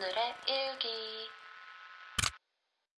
오늘의 일기.